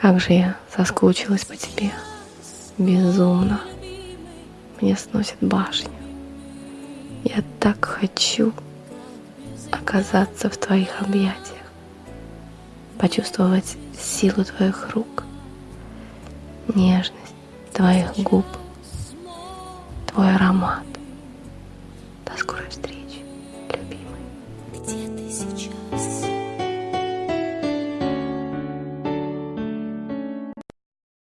Как же я соскучилась по тебе. Безумно. Мне сносит башню. Я так хочу оказаться в твоих объятиях, почувствовать силу твоих рук, нежность твоих губ, твой аромат. До скорой встречи, любимый. Где ты сейчас?